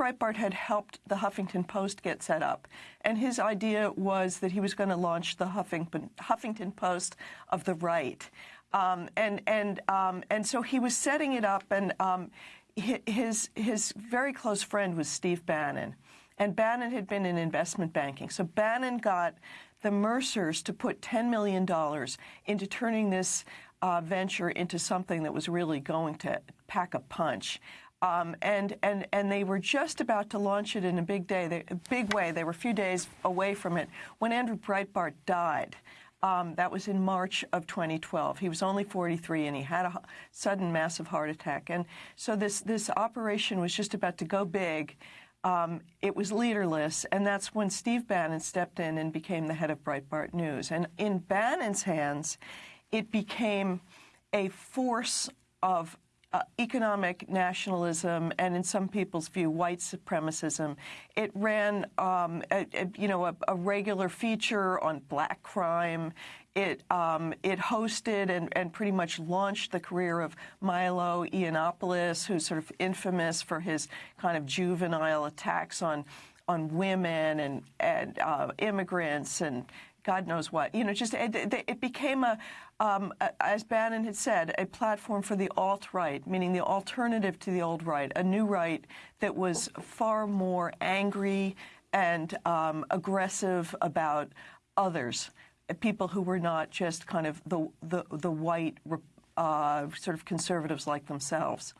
Breitbart had helped the Huffington Post get set up, and his idea was that he was going to launch the Huffington, Huffington Post of the right. Um, and and um, and so he was setting it up, and um, his his very close friend was Steve Bannon, and Bannon had been in investment banking. So Bannon got the Mercers to put $10 million into turning this uh, venture into something that was really going to pack a punch. Um, and and and they were just about to launch it in a big day, they, a big way. They were a few days away from it when Andrew Breitbart died. Um, that was in March of 2012. He was only 43, and he had a sudden massive heart attack. And so this this operation was just about to go big. Um, it was leaderless, and that's when Steve Bannon stepped in and became the head of Breitbart News. And in Bannon's hands, it became a force of uh, economic nationalism and, in some people's view, white supremacism. It ran, um, a, a, you know, a, a, regular feature on black crime. It um, it hosted and, and pretty much launched the career of Milo Yiannopoulos, who's sort of infamous for his kind of juvenile attacks on on women and and uh, immigrants and God knows what. You know, just it, it became a, um, as Bannon had said, a platform for the alt-right, meaning the alternative to the old right, a new right that was far more angry and um, aggressive about others, people who were not just kind of the the, the white uh, sort of conservatives like themselves.